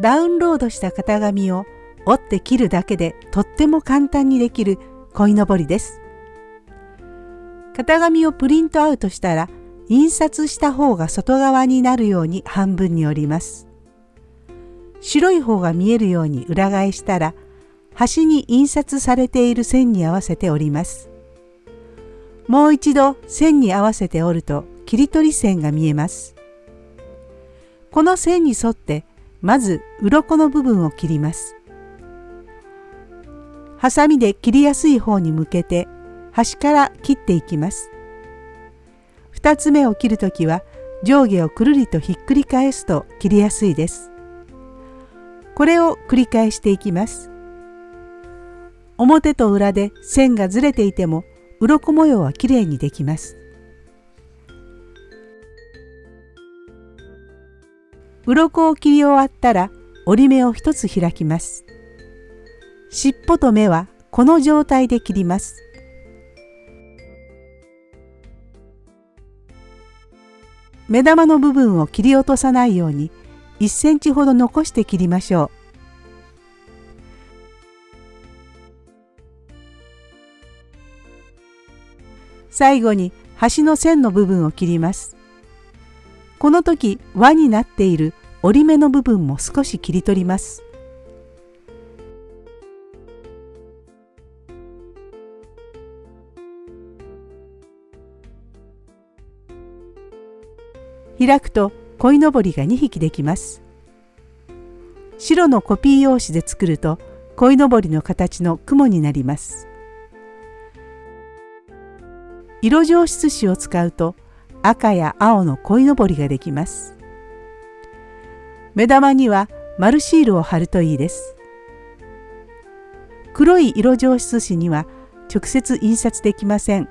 ダウンロードした型紙を折って切るだけでとっても簡単にできる鯉のぼりです。型紙をプリントアウトしたら印刷した方が外側になるように半分に折ります。白い方が見えるように裏返したら端に印刷されている線に合わせて折ります。もう一度線に合わせて折ると切り取り線が見えます。この線に沿ってまず鱗の部分を切ります。ハサミで切りやすい方に向けて端から切っていきます。2つ目を切るときは上下をくるりとひっくり返すと切りやすいです。これを繰り返していきます。表と裏で線がずれていても鱗模様はきれいにできます。鱗を切り終わったら折り目を一つ開きます。尻尾と目はこの状態で切ります。目玉の部分を切り落とさないように1センチほど残して切りましょう。最後に端の線の部分を切ります。この時輪になっている折り目の部分も少し切り取ります。開くと鯉のぼりが2匹できます。白のコピー用紙で作ると鯉のぼりの形の雲になります。色上質紙を使うと赤や青の鯉のぼりができます。目玉には丸シールを貼るといいです。黒い色上質紙には直接印刷できません。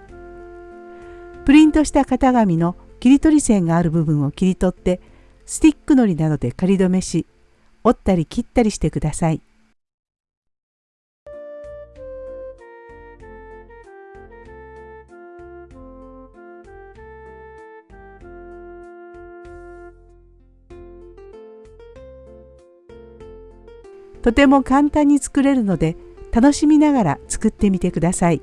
プリントした型紙の切り取り線がある部分を切り取ってスティックのりなどで仮止めし折ったり切ったりしてください。とても簡単に作れるので楽しみながら作ってみてください。